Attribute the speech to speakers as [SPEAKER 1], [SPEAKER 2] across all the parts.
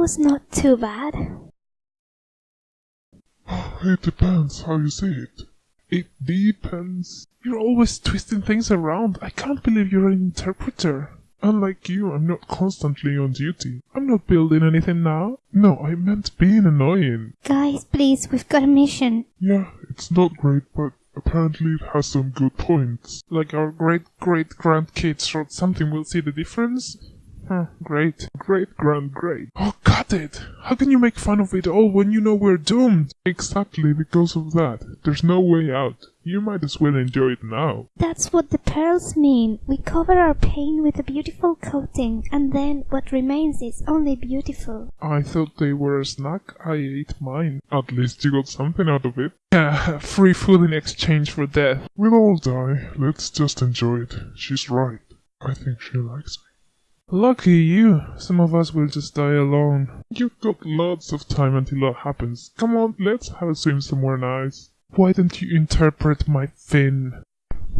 [SPEAKER 1] was not too bad.
[SPEAKER 2] Oh, it depends how you see it. It depends.
[SPEAKER 3] You're always twisting things around. I can't believe you're an interpreter.
[SPEAKER 2] Unlike you, I'm not constantly on duty.
[SPEAKER 3] I'm not building anything now.
[SPEAKER 2] No, I meant being annoying.
[SPEAKER 1] Guys, please, we've got a mission.
[SPEAKER 2] Yeah, it's not great, but apparently it has some good points.
[SPEAKER 3] Like our great great grandkids wrote something, we'll see the difference? Huh, great.
[SPEAKER 2] Great, grand, great.
[SPEAKER 3] Oh, cut it! How can you make fun of it all when you know we're doomed?
[SPEAKER 2] Exactly because of that. There's no way out. You might as well enjoy it now.
[SPEAKER 1] That's what the pearls mean. We cover our pain with a beautiful coating, and then what remains is only beautiful.
[SPEAKER 3] I thought they were a snack. I ate mine.
[SPEAKER 2] At least you got something out of it.
[SPEAKER 3] Yeah, free food in exchange for death.
[SPEAKER 2] We'll all die. Let's just enjoy it. She's right. I think she likes me.
[SPEAKER 3] Lucky you. Some of us will just die alone.
[SPEAKER 2] You've got lots of time until that happens. Come on, let's have a swim somewhere nice.
[SPEAKER 3] Why don't you interpret my fin?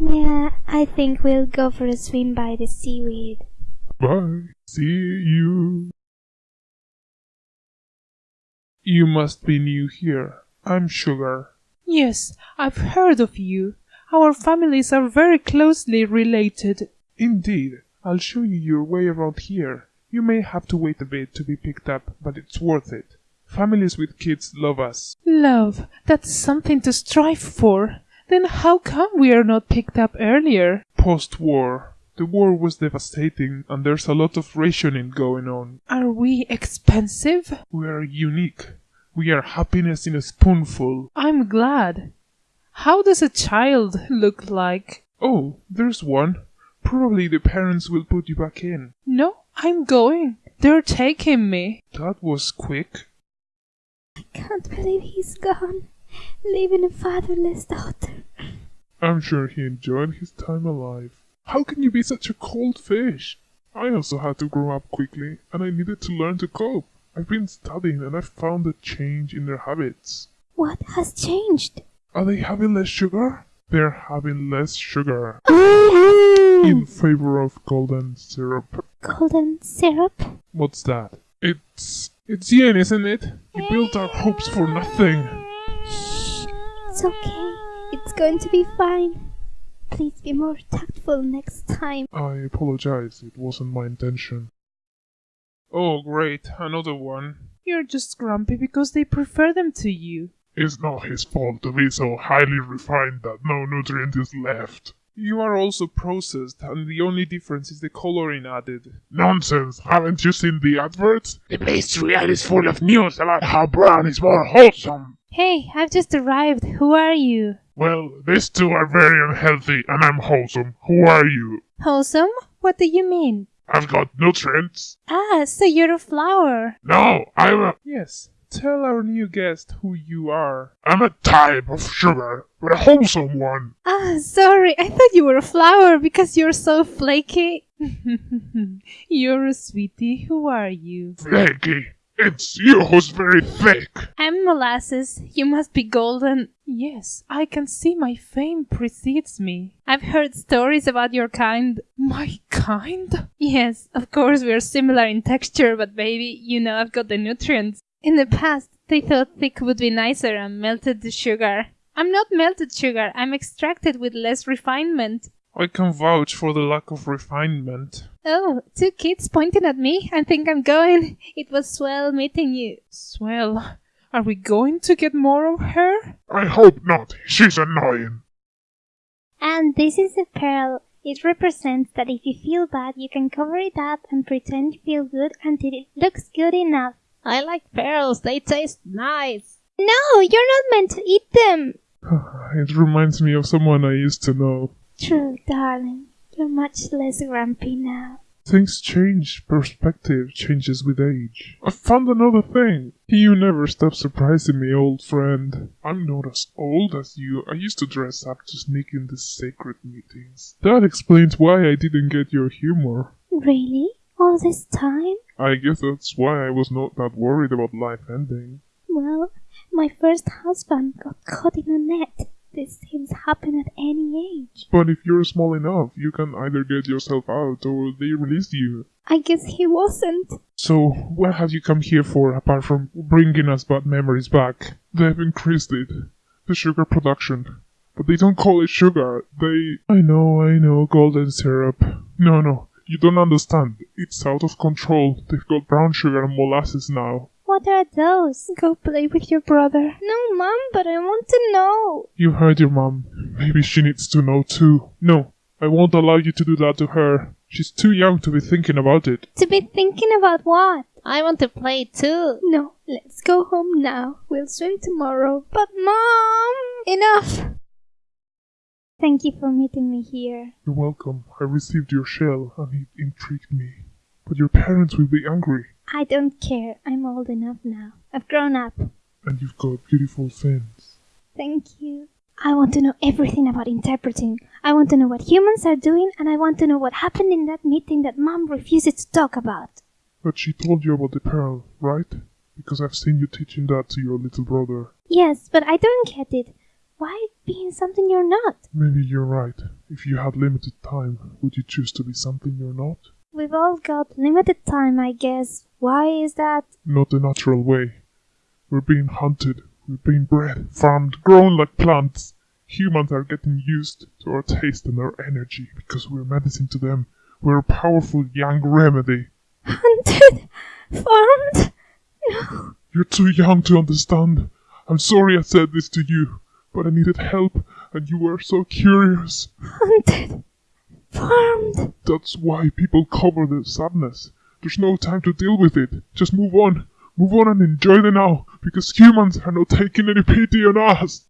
[SPEAKER 1] Yeah, I think we'll go for a swim by the seaweed.
[SPEAKER 2] Bye. See you.
[SPEAKER 3] You must be new here. I'm Sugar.
[SPEAKER 4] Yes, I've heard of you. Our families are very closely related.
[SPEAKER 3] Indeed. I'll show you your way around here. You may have to wait a bit to be picked up, but it's worth it. Families with kids love us.
[SPEAKER 4] Love, that's something to strive for. Then how come we are not picked up earlier?
[SPEAKER 3] Post war. The war was devastating, and there's a lot of rationing going on.
[SPEAKER 4] Are we expensive?
[SPEAKER 3] We are unique. We are happiness in a spoonful.
[SPEAKER 4] I'm glad. How does a child look like?
[SPEAKER 3] Oh, there's one. Probably the parents will put you back in.
[SPEAKER 4] No, I'm going. They're taking me.
[SPEAKER 3] That was quick.
[SPEAKER 1] I can't believe he's gone, leaving a fatherless daughter.
[SPEAKER 2] I'm sure he enjoyed his time alive. How can you be such a cold fish? I also had to grow up quickly, and I needed to learn to cope. I've been studying and I've found a change in their habits.
[SPEAKER 1] What has changed?
[SPEAKER 3] Are they having less sugar?
[SPEAKER 2] They're having less sugar in favor of golden syrup.
[SPEAKER 1] Golden syrup?
[SPEAKER 3] What's that?
[SPEAKER 2] It's
[SPEAKER 3] It's yin, isn't it? You built our hopes for nothing.
[SPEAKER 1] Shh, it's okay. It's going to be fine. Please be more tactful next time.
[SPEAKER 2] I apologize. It wasn't my intention.
[SPEAKER 3] Oh, great, another one.
[SPEAKER 4] You're just grumpy because they prefer them to you.
[SPEAKER 2] It's not his fault to be so highly refined that no nutrient is left.
[SPEAKER 3] You are also processed, and the only difference is the coloring added.
[SPEAKER 2] Nonsense! Haven't you seen the adverts?
[SPEAKER 5] The pastry ad is full of news about how brown is more wholesome.
[SPEAKER 1] Hey, I've just arrived. Who are you?
[SPEAKER 2] Well, these two are very unhealthy and I'm wholesome. Who are you?
[SPEAKER 1] Wholesome? What do you mean?
[SPEAKER 2] I've got nutrients.
[SPEAKER 1] Ah, so you're a flower.
[SPEAKER 2] No, I'm a,
[SPEAKER 3] Yes, tell our new guest who you are.
[SPEAKER 2] I'm a type of sugar, but a wholesome one.
[SPEAKER 1] Ah, sorry. I thought you were a flower because you're so flaky.
[SPEAKER 4] You're a sweetie. Who are you?
[SPEAKER 2] Flaky. It's you who's very thick.
[SPEAKER 1] I'm molasses. You must be golden.
[SPEAKER 4] Yes, I can see my fame precedes me.
[SPEAKER 1] I've heard stories about your kind.
[SPEAKER 4] My kind?
[SPEAKER 1] Yes, of course we're similar in texture, but baby, you know I've got the nutrients. In the past, they thought thick would be nicer and melted the sugar. I'm not melted sugar, I'm extracted with less refinement.
[SPEAKER 3] I can vouch for the lack of refinement.
[SPEAKER 1] Oh, two kids pointing at me. I think I'm going. It was swell meeting you.
[SPEAKER 4] Swell. Are we going to get more of her?
[SPEAKER 2] I hope not. She's annoying.
[SPEAKER 1] And this is a pearl. It represents that if you feel bad, you can cover it up and pretend you feel good until it looks good enough.
[SPEAKER 6] I like pearls. They taste nice.
[SPEAKER 1] No, you're not meant to eat them.
[SPEAKER 2] It reminds me of someone I used to know.
[SPEAKER 1] True, darling. You're much less grumpy now.
[SPEAKER 2] Things change. Perspective changes with age. I found another thing. You never stop surprising me, old friend. I'm not as old as you. I used to dress up to sneak in the sacred meetings. That explains why I didn't get your humor.
[SPEAKER 1] Really? All this time?
[SPEAKER 2] I guess that's why I was not that worried about life ending.
[SPEAKER 1] Well, my first husband got caught in a net. these things happen at any age.
[SPEAKER 2] But if you're small enough, you can either get yourself out or they release you.
[SPEAKER 1] I guess he wasn't.
[SPEAKER 2] So, what have you come here for apart from bringing us bad memories back? They've increased it. The sugar production. But they don't call it sugar. They. I know, I know, golden syrup. No, no, you don't understand. It's out of control. They've got brown sugar and molasses now.
[SPEAKER 1] What are those? Go play with your brother. No, Mom, but I want to know.
[SPEAKER 2] You heard your mom. Maybe she needs to know too. No, I won't allow you to do that to her. She's too young to be thinking about it.
[SPEAKER 1] To be thinking about what?
[SPEAKER 6] I want to play too.
[SPEAKER 1] No, let's go home now. We'll swim tomorrow. But, Mom! Enough! Thank you for meeting me here.
[SPEAKER 2] You're welcome. I received your shell and it intrigued me. But your parents will be angry.
[SPEAKER 1] I don't care. I'm old enough now. I've grown up.
[SPEAKER 2] And you've got beautiful fins.
[SPEAKER 1] Thank you. I want to know everything about interpreting. I want to know what humans are doing, and I want to know what happened in that meeting that Mom refuses to talk about.
[SPEAKER 2] But she told you about the pearl, right? Because I've seen you teaching that to your little brother.
[SPEAKER 1] Yes, but I don't get it. Why being something you're not?
[SPEAKER 2] Maybe you're right. If you had limited time, would you choose to be something you're not?
[SPEAKER 1] We've all got limited time, I guess. Why is that?
[SPEAKER 2] Not the natural way. We're being hunted. We're being bred, farmed, grown like plants. Humans are getting used to our taste and our energy because we're medicine to them. We're a powerful young remedy.
[SPEAKER 1] Hunted? Farmed? No.
[SPEAKER 2] You're too young to understand. I'm sorry I said this to you, but I needed help and you were so curious.
[SPEAKER 1] Hunted? Farmed?
[SPEAKER 2] That's why people cover their sadness. There's no time to deal with it. Just move on. Move on and enjoy the now, because humans are not taking any pity on us.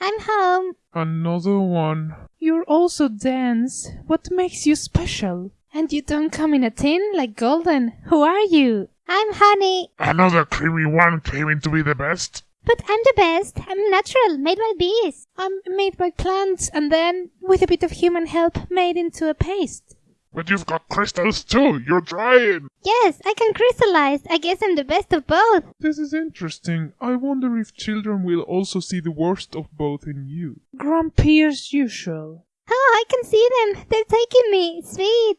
[SPEAKER 1] I'm home.
[SPEAKER 2] Another one.
[SPEAKER 4] You're also dense. What makes you special?
[SPEAKER 1] And you don't come in a tin like Golden. Who are you? I'm Honey.
[SPEAKER 5] Another creamy one claiming to be the best.
[SPEAKER 1] But I'm the best. I'm natural, made by bees.
[SPEAKER 4] I'm made by plants and then, with a bit of human help, made into a paste.
[SPEAKER 5] But you've got crystals too. You're drying.
[SPEAKER 1] Yes, I can crystallize. I guess I'm the best of both.
[SPEAKER 2] This is interesting. I wonder if children will also see the worst of both in you.
[SPEAKER 4] Grumpy as usual.
[SPEAKER 1] Oh, I can see them. They're taking me. Sweet.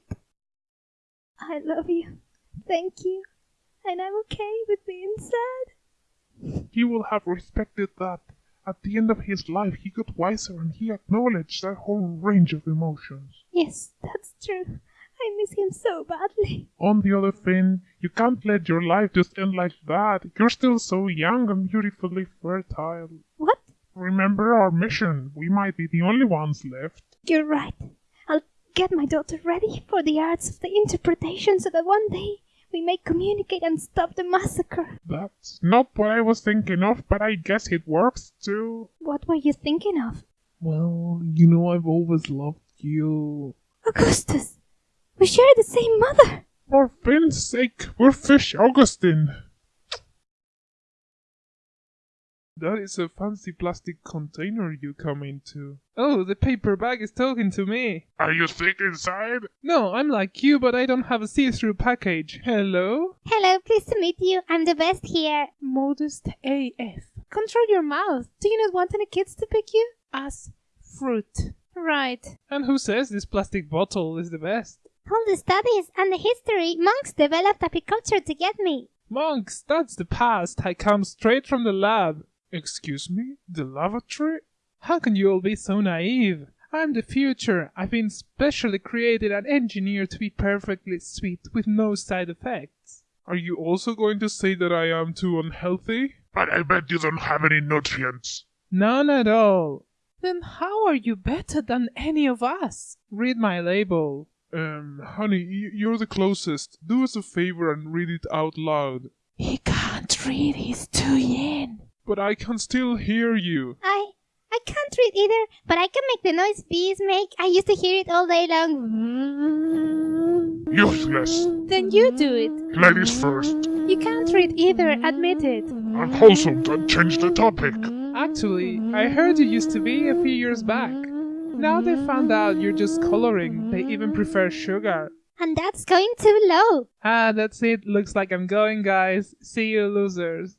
[SPEAKER 1] I love you. Thank you. And I'm okay with being sad.
[SPEAKER 2] He will have respected that. At the end of his life, he got wiser and he acknowledged that whole range of emotions.
[SPEAKER 1] Yes, that's true. I miss him so badly.
[SPEAKER 2] On the other thing, you can't let your life just end like that. You're still so young and beautifully fertile.
[SPEAKER 1] What?
[SPEAKER 2] Remember our mission. We might be the only ones left.
[SPEAKER 1] You're right. I'll get my daughter ready for the arts of the interpretation so that one day we may communicate and stop the massacre.
[SPEAKER 2] That's not what I was thinking of, but I guess it works too.
[SPEAKER 1] What were you thinking of?
[SPEAKER 2] Well, you know I've always loved you.
[SPEAKER 1] Augustus! We share the same mother!
[SPEAKER 2] For Finn's sake, we're Fish Augustine. That is a fancy plastic container you come into.
[SPEAKER 3] Oh, the paper bag is talking to me.
[SPEAKER 5] Are you thick inside?
[SPEAKER 3] No, I'm like you, but I don't have a see-through package. Hello?
[SPEAKER 1] Hello, pleased to meet you. I'm the best here.
[SPEAKER 4] Modest AF. Control your mouth. Do you not want any kids to pick you? As fruit.
[SPEAKER 1] Right.
[SPEAKER 3] And who says this plastic bottle is the best?
[SPEAKER 1] All the studies and the history, monks developed apiculture to get me.
[SPEAKER 3] Monks, that's the past. I come straight from the lab.
[SPEAKER 2] Excuse me? The lavatory?
[SPEAKER 3] How can you all be so naive? I'm the future. I've been specially created and engineered to be perfectly sweet with no side effects.
[SPEAKER 2] Are you also going to say that I am too unhealthy?
[SPEAKER 5] But I bet you don't have any nutrients.
[SPEAKER 3] None at all.
[SPEAKER 4] Then how are you better than any of us?
[SPEAKER 3] Read my label.
[SPEAKER 2] Um, honey, you're the closest. Do us a favor and read it out loud.
[SPEAKER 4] He can't read, he's too young.
[SPEAKER 2] But I can still hear you.
[SPEAKER 1] I I can't read either, but I can make the noise bees make. I used to hear it all day long.
[SPEAKER 5] Useless.
[SPEAKER 4] Then you do it.
[SPEAKER 5] Ladies first.
[SPEAKER 4] You can't read either, admit it.
[SPEAKER 5] Unwholesome. Don't change the topic.
[SPEAKER 3] Actually, I heard you used to be a few years back. Now they found out you're just coloring. They even prefer sugar.
[SPEAKER 1] And that's going too low.
[SPEAKER 3] Ah, that's it. Looks like I'm going, guys. See you, losers.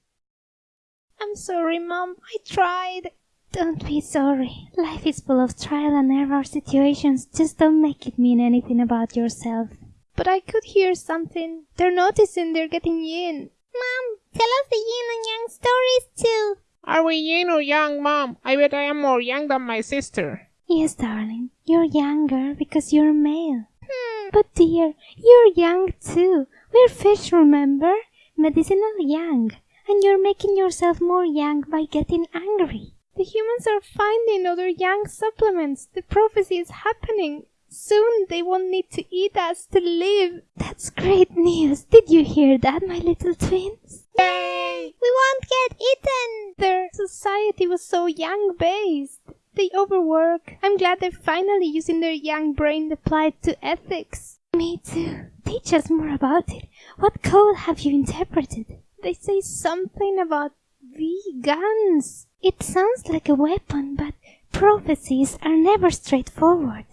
[SPEAKER 1] I'm sorry, Mom. I tried.
[SPEAKER 6] Don't be sorry. Life is full of trial and error situations. Just don't make it mean anything about yourself.
[SPEAKER 1] But I could hear something. They're noticing they're getting yin.
[SPEAKER 6] Mom, tell us the yin and yang stories too.
[SPEAKER 7] Are we yin or yang, Mom? I bet I am more yang than my sister.
[SPEAKER 6] Yes, darling. You're younger because you're male.
[SPEAKER 1] Hmm.
[SPEAKER 6] But dear, you're young too. We're fish, remember? Medicinal yang. And you're making yourself more yang by getting angry.
[SPEAKER 1] The humans are finding other young supplements. The prophecy is happening. Soon they won't need to eat us to live.
[SPEAKER 6] That's great news. Did you hear that, my little twins?
[SPEAKER 1] Yay! We won't get eaten! Their society was so yang based. They overwork. I'm glad they're finally using their young brain applied to ethics.
[SPEAKER 6] Me too. Teach us more about it. What code have you interpreted?
[SPEAKER 1] They say something about vegans.
[SPEAKER 6] It sounds like a weapon, but prophecies are never straightforward.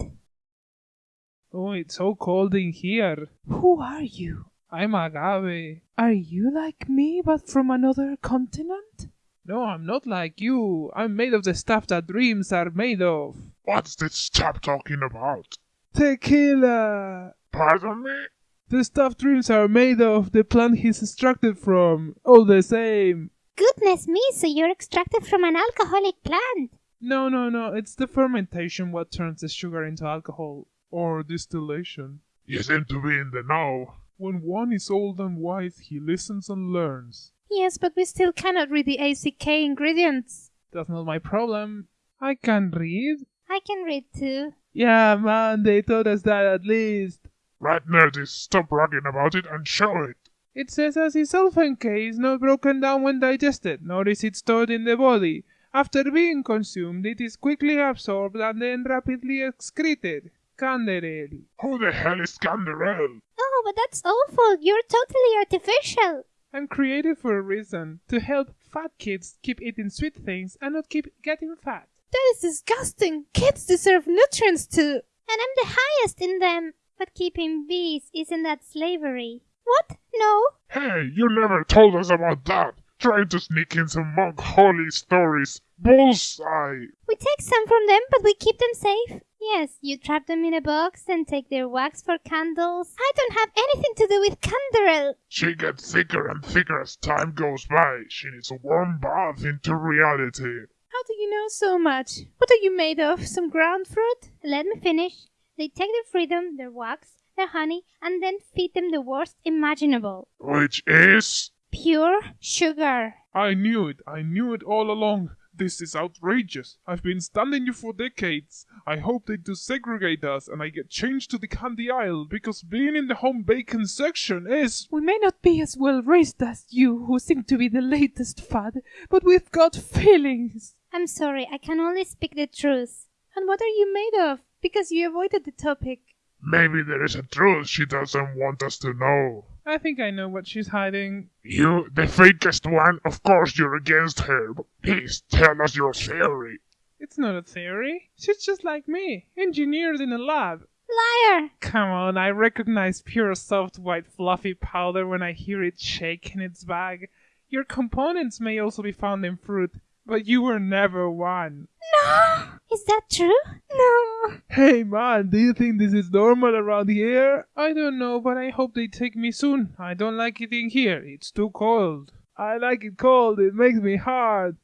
[SPEAKER 3] Oh, it's so cold in here.
[SPEAKER 4] Who are you?
[SPEAKER 3] I'm Agave.
[SPEAKER 4] Are you like me, but from another continent?
[SPEAKER 3] No, I'm not like you. I'm made of the stuff that dreams are made of.
[SPEAKER 5] What's this chap talking about?
[SPEAKER 3] Tequila!
[SPEAKER 5] Pardon me?
[SPEAKER 3] The stuff dreams are made of, the plant he's extracted from. All the same.
[SPEAKER 6] Goodness me, so you're extracted from an alcoholic plant.
[SPEAKER 3] No, no, no. It's the fermentation what turns the sugar into alcohol.
[SPEAKER 2] Or distillation.
[SPEAKER 5] You seem to be in the know.
[SPEAKER 2] When one is old and wise, he listens and learns.
[SPEAKER 1] Yes, but we still cannot read the ACK ingredients.
[SPEAKER 3] That's not my problem. I can read.
[SPEAKER 6] I can read too.
[SPEAKER 3] Yeah, man, they taught us that at least.
[SPEAKER 5] Right, nerdy, stop bragging about it and show it.
[SPEAKER 3] It says acesulfame K is not broken down when digested, nor is it stored in the body. After being consumed, it is quickly absorbed and then rapidly excreted. Canderel.
[SPEAKER 5] Who the hell is Canderel?
[SPEAKER 6] Oh, but that's awful. You're totally artificial.
[SPEAKER 3] I'm created for a reason to help fat kids keep eating sweet things and not keep getting fat.
[SPEAKER 1] That is disgusting. Kids deserve nutrients too.
[SPEAKER 6] And I'm the highest in them. But keeping bees, isn't that slavery?
[SPEAKER 1] What? No.
[SPEAKER 5] Hey, you never told us about that. Trying to sneak in some monk holy stories. Bullseye!
[SPEAKER 6] We take some from them, but we keep them safe. Yes, you trap them in a box and take their wax for candles.
[SPEAKER 1] I don't have anything to do with Canderel.
[SPEAKER 5] She gets thicker and thicker as time goes by. She needs a warm bath into reality.
[SPEAKER 1] How do you know so much? What are you made of? Some ground fruit?
[SPEAKER 6] Let me finish. They take their freedom, their wax, their honey, and then feed them the worst imaginable.
[SPEAKER 5] Which is.
[SPEAKER 1] Pure sugar.
[SPEAKER 2] I knew it. I knew it all along. This is outrageous. I've been standing you for decades. I hope they desegregate us and I get changed to the candy aisle because being in the home bacon section is.
[SPEAKER 4] We may not be as well raised as you, who seem to be the latest fad, but we've got feelings.
[SPEAKER 6] I'm sorry, I can only speak the truth.
[SPEAKER 1] And what are you made of? Because you avoided the topic.
[SPEAKER 5] Maybe there is a truth she doesn't want us to know.
[SPEAKER 3] I think I know what she's hiding.
[SPEAKER 5] You, the fakest one, of course you're against her, but please tell us your theory.
[SPEAKER 3] It's not a theory. She's just like me, engineered in a lab.
[SPEAKER 6] Liar!
[SPEAKER 3] Come on, I recognize pure soft white fluffy powder when I hear it shake in its bag. Your components may also be found in fruit, but you were never one.
[SPEAKER 6] No! Is that true?
[SPEAKER 1] No.
[SPEAKER 3] Hey man, do you think this is normal around here? I don't know, but I hope they take me soon. I don't like it in here. It's too cold. I like it cold. It makes me hard.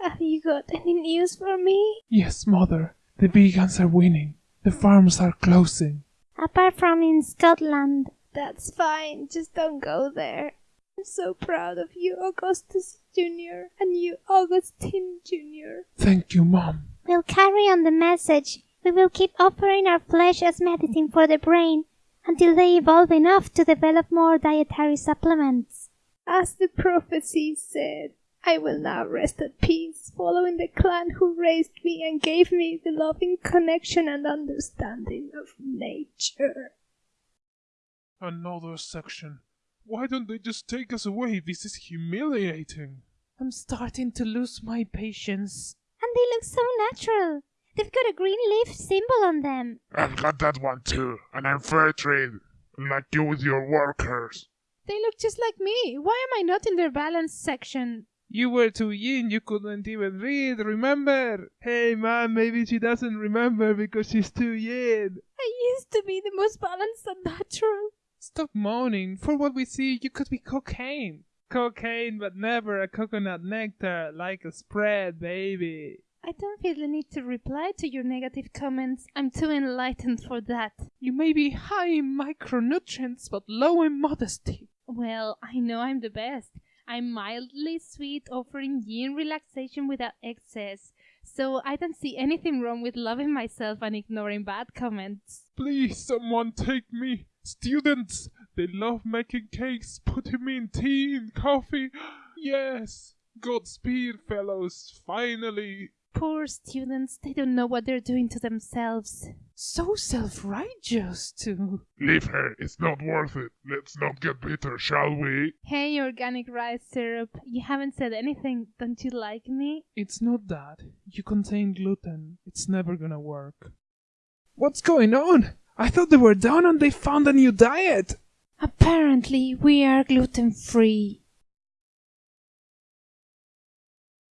[SPEAKER 1] Have you got any news for me?
[SPEAKER 2] Yes, mother. The vegans are winning. The farms are closing.
[SPEAKER 6] Apart from in Scotland.
[SPEAKER 1] That's fine. Just don't go there. I'm so proud of you, Augustus Jr. and you, Augustine Jr.
[SPEAKER 2] Thank you, Mom.
[SPEAKER 6] We'll carry on the message. We will keep offering our flesh as medicine for the brain until they evolve enough to develop more dietary supplements.
[SPEAKER 1] As the prophecy said, I will now rest at peace, following the clan who raised me and gave me the loving connection and understanding of nature.
[SPEAKER 2] Another section. Why don't they just take us away? This is humiliating.
[SPEAKER 4] I'm starting to lose my patience.
[SPEAKER 6] And they look so natural. They've got a green leaf symbol on them.
[SPEAKER 5] I've got that one too, and I'm fair trade, like you with your workers.
[SPEAKER 1] They look just like me. Why am I not in their balance section?
[SPEAKER 3] You were too young, you couldn't even read, remember? Hey man, maybe she doesn't remember because she's too young.
[SPEAKER 1] I used to be the most balanced and natural.
[SPEAKER 3] Stop moaning. For what we see, you could be cocaine. Cocaine, but never a coconut nectar, like a spread, baby.
[SPEAKER 1] I don't feel the need to reply to your negative comments. I'm too enlightened for that.
[SPEAKER 3] You may be high in micronutrients, but low in modesty.
[SPEAKER 1] Well, I know I'm the best. I'm mildly sweet, offering yin relaxation without excess. So I don't see anything wrong with loving myself and ignoring bad comments.
[SPEAKER 2] Please, someone take me. Students, they love making cakes, putting me in tea and coffee. Yes. Godspeed, fellows, finally.
[SPEAKER 1] Poor students, they don't know what they're doing to themselves.
[SPEAKER 3] So self righteous, too.
[SPEAKER 5] Leave her, it's not worth it. Let's not get bitter, shall we?
[SPEAKER 1] Hey, organic rice syrup, you haven't said anything. Don't you like me?
[SPEAKER 3] It's not that. You contain gluten. It's never gonna work. What's going on? I thought they were done and they found a new diet.
[SPEAKER 1] Apparently, we are gluten free.